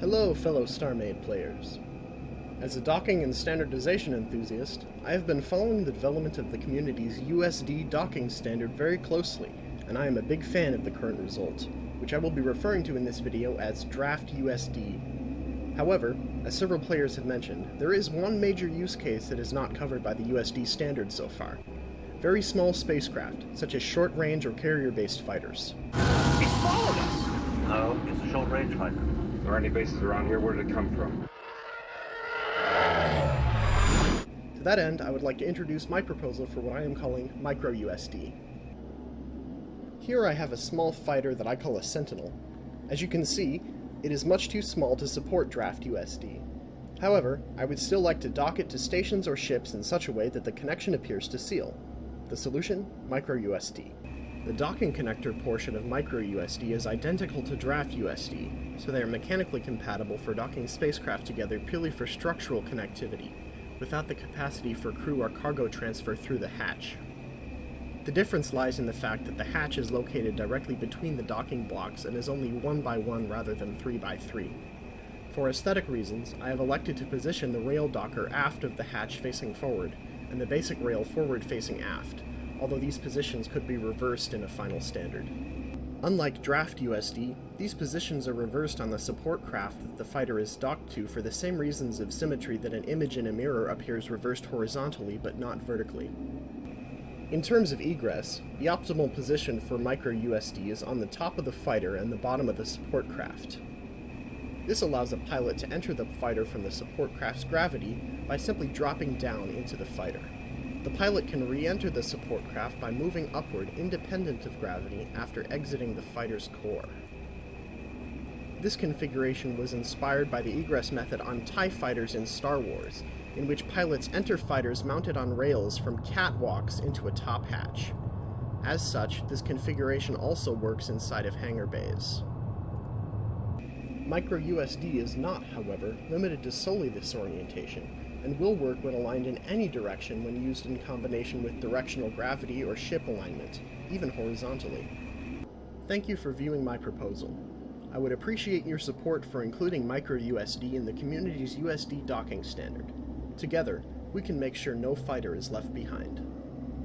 Hello, fellow StarMade players. As a docking and standardization enthusiast, I have been following the development of the community's USD docking standard very closely, and I am a big fan of the current result, which I will be referring to in this video as Draft USD. However, as several players have mentioned, there is one major use case that is not covered by the USD standard so far. Very small spacecraft, such as short-range or carrier-based fighters. Followed us! No, it's a short-range fighter. There are any bases around here? Where did it come from? To that end, I would like to introduce my proposal for what I am calling Micro USD. Here I have a small fighter that I call a Sentinel. As you can see, it is much too small to support Draft USD. However, I would still like to dock it to stations or ships in such a way that the connection appears to seal. The solution? MicroUSD. The docking connector portion of MicroUSD is identical to Draft USD, so they are mechanically compatible for docking spacecraft together purely for structural connectivity, without the capacity for crew or cargo transfer through the hatch. The difference lies in the fact that the hatch is located directly between the docking blocks and is only 1 by 1 rather than 3 by 3. For aesthetic reasons, I have elected to position the rail docker aft of the hatch facing forward, and the basic rail forward facing aft, although these positions could be reversed in a final standard. Unlike Draft USD, these positions are reversed on the support craft that the fighter is docked to for the same reasons of symmetry that an image in a mirror appears reversed horizontally but not vertically. In terms of egress, the optimal position for micro USD is on the top of the fighter and the bottom of the support craft. This allows a pilot to enter the fighter from the support craft's gravity by simply dropping down into the fighter. The pilot can re-enter the support craft by moving upward independent of gravity after exiting the fighter's core. This configuration was inspired by the egress method on TIE fighters in Star Wars, in which pilots enter fighters mounted on rails from catwalks into a top hatch. As such, this configuration also works inside of hangar bays. MicroUSD is not, however, limited to solely this orientation, and will work when aligned in any direction when used in combination with directional gravity or ship alignment, even horizontally. Thank you for viewing my proposal. I would appreciate your support for including MicroUSD in the community's USD docking standard. Together, we can make sure no fighter is left behind.